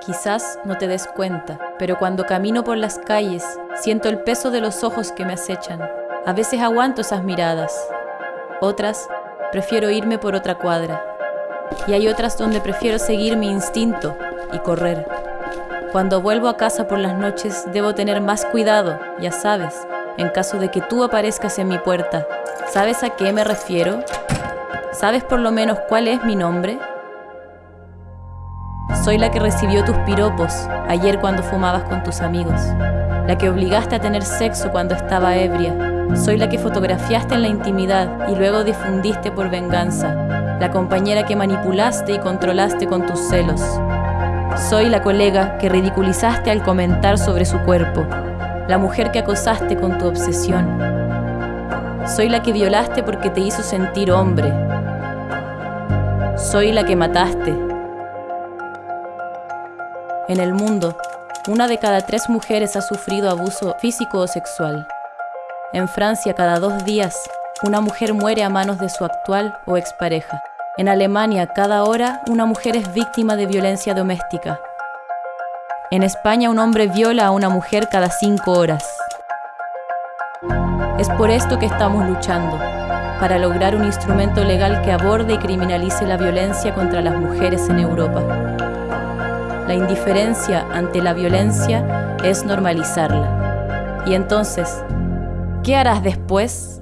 Quizás no te des cuenta, pero cuando camino por las calles, siento el peso de los ojos que me acechan. A veces aguanto esas miradas. Otras, prefiero irme por otra cuadra. Y hay otras donde prefiero seguir mi instinto y correr. Cuando vuelvo a casa por las noches, debo tener más cuidado, ya sabes, en caso de que tú aparezcas en mi puerta. ¿Sabes a qué me refiero? ¿Sabes por lo menos cuál es mi nombre? Soy la que recibió tus piropos ayer cuando fumabas con tus amigos, la que obligaste a tener sexo cuando estaba ebria. Soy la que fotografiaste en la intimidad y luego difundiste por venganza, la compañera que manipulaste y controlaste con tus celos. Soy la colega que ridiculizaste al comentar sobre su cuerpo, la mujer que acosaste con tu obsesión. Soy la que violaste porque te hizo sentir hombre. Soy la que mataste en el mundo, una de cada tres mujeres ha sufrido abuso físico o sexual. En Francia, cada dos días, una mujer muere a manos de su actual o expareja. En Alemania, cada hora, una mujer es víctima de violencia doméstica. En España, un hombre viola a una mujer cada cinco horas. Es por esto que estamos luchando, para lograr un instrumento legal que aborde y criminalice la violencia contra las mujeres en Europa. La indiferencia ante la violencia es normalizarla. Y entonces, ¿qué harás después?